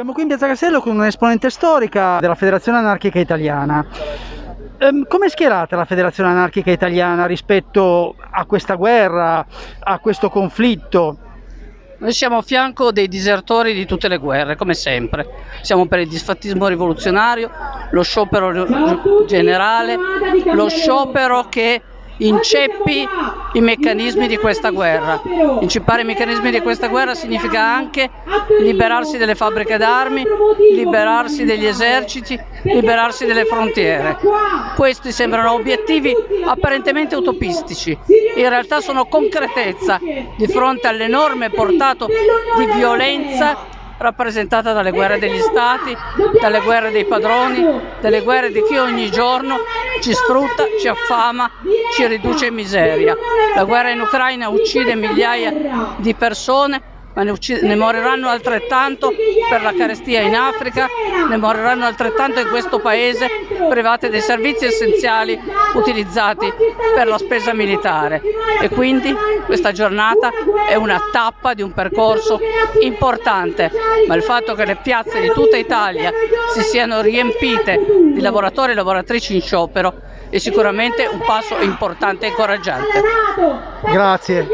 Siamo qui in Piazza Castello con un'esponente storica della Federazione Anarchica Italiana. Ehm, come è schierata la Federazione Anarchica Italiana rispetto a questa guerra, a questo conflitto? Noi siamo a fianco dei disertori di tutte le guerre, come sempre. Siamo per il disfattismo rivoluzionario, lo sciopero generale, lo sciopero che inceppi i meccanismi di questa guerra. Inceppare i meccanismi di questa guerra significa anche liberarsi delle fabbriche d'armi, liberarsi degli eserciti, liberarsi delle frontiere. Questi sembrano obiettivi apparentemente utopistici, in realtà sono concretezza di fronte all'enorme portato di violenza rappresentata dalle guerre degli stati, dalle guerre dei padroni, dalle guerre di chi ogni giorno ci sfrutta, ci affama, ci riduce in miseria. La guerra in Ucraina uccide migliaia di persone ma ne, ne, moriranno altrettanto per la carestia in Africa, ne moriranno altrettanto in questo paese private dei servizi essenziali utilizzati per la spesa militare. E quindi questa giornata è una tappa di un percorso importante, ma il fatto che le piazze di tutta Italia si siano riempite di lavoratori e lavoratrici in sciopero è sicuramente un passo importante e incoraggiante. Grazie.